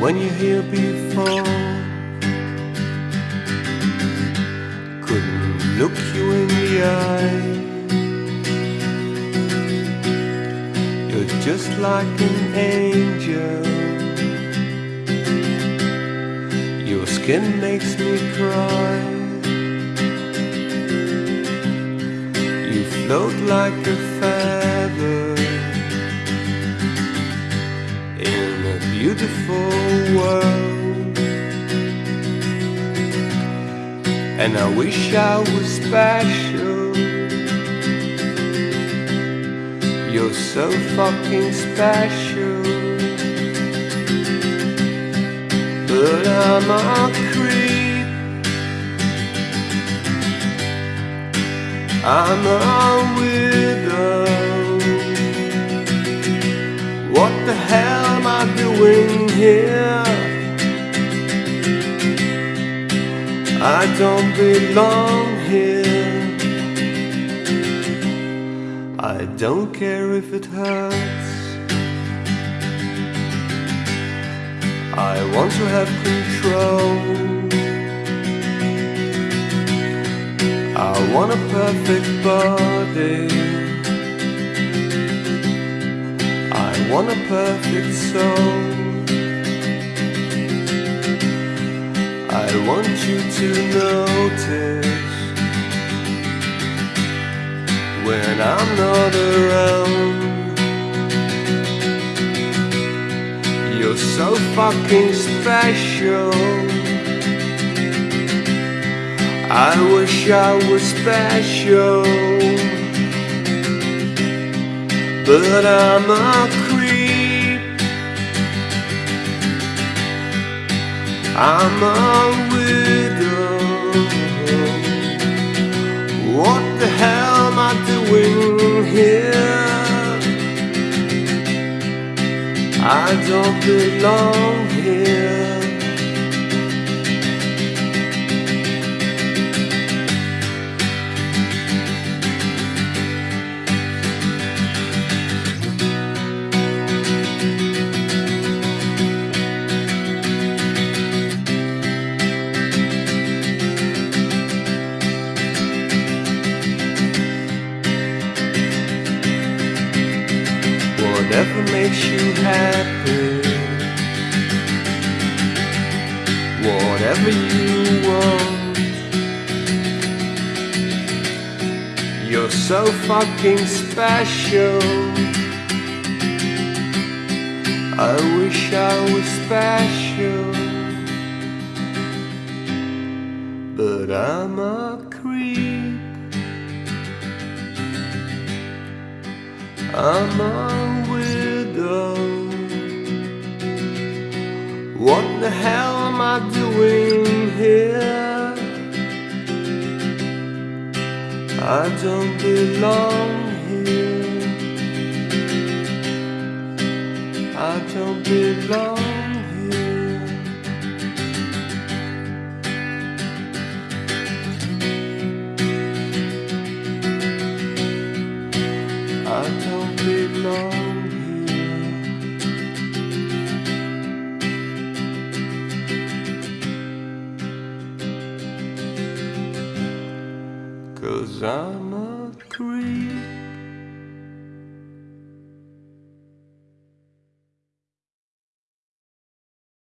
when you're here before. Couldn't look you in the eye. You're just like an angel. Your skin makes me cry. You float like a feather beautiful world. And I wish I was special. You're so fucking special. But I'm a creep. I'm a widow. Doing here? I don't belong here. I don't care if it hurts. I want to have control. I want a perfect body. Want a perfect soul. I want you to notice when I'm not around. You're so fucking special. I wish I was special, but I'm a I'm a widow. What the hell am I doing here? I don't belong here. Whatever makes you happy, whatever you want. You're so fucking special. I wish I was special, but I'm a creep. I'm a What the hell am I doing here? I don't belong here. I don't belong cause I'm a creep.